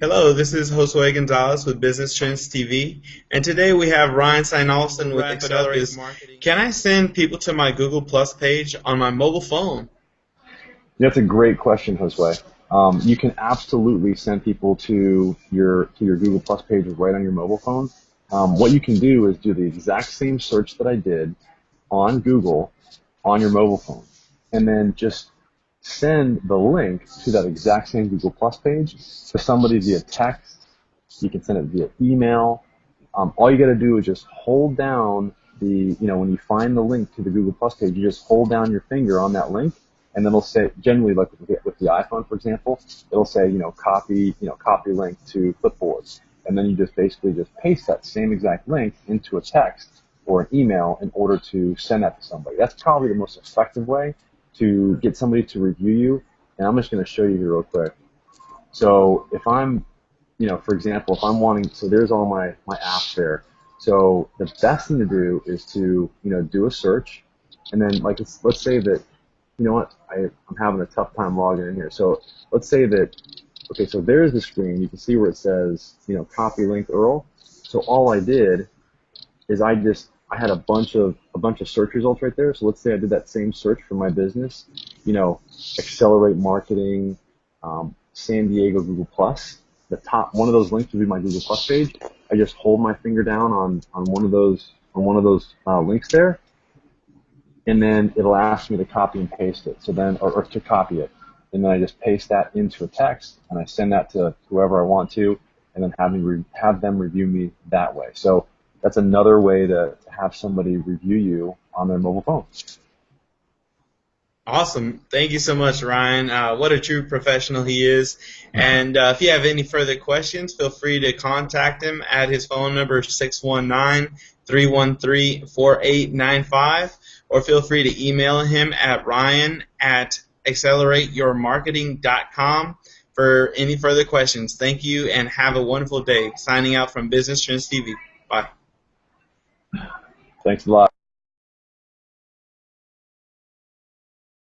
Hello, this is Josue Gonzalez with Business Trends TV, and today we have Ryan Steinolson with Accelerate Marketing. Can I send people to my Google Plus page on my mobile phone? That's a great question, Josue. Um, you can absolutely send people to your to your Google Plus page right on your mobile phone. Um, what you can do is do the exact same search that I did on Google on your mobile phone, and then just send the link to that exact same Google Plus page to somebody via text. You can send it via email. Um, all you got to do is just hold down the, you know, when you find the link to the Google Plus page, you just hold down your finger on that link, and then it'll say, generally, like with the, with the iPhone, for example, it'll say, you know, copy, you know, copy link to clipboard, and then you just basically just paste that same exact link into a text or an email in order to send that to somebody. That's probably the most effective way to get somebody to review you, and I'm just going to show you here real quick. So if I'm, you know, for example, if I'm wanting, so there's all my, my apps there. So the best thing to do is to, you know, do a search, and then like let's say that, you know what, I, I'm having a tough time logging in here. So let's say that, okay, so there's the screen. You can see where it says, you know, copy link URL. So all I did is I just I had a bunch of a bunch of search results right there. So let's say I did that same search for my business, you know, accelerate marketing, um, San Diego Google Plus. The top one of those links would be my Google Plus page. I just hold my finger down on on one of those on one of those uh, links there, and then it'll ask me to copy and paste it. So then, or, or to copy it, and then I just paste that into a text and I send that to whoever I want to, and then have me re- have them review me that way. So that's another way to have somebody review you on their mobile phone. Awesome. Thank you so much, Ryan. Uh, what a true professional he is. And uh, if you have any further questions, feel free to contact him at his phone number 619 313 4895 or feel free to email him at ryan at accelerateyourmarketing.com for any further questions. Thank you and have a wonderful day. Signing out from Business Trends TV. Bye. Thanks a lot.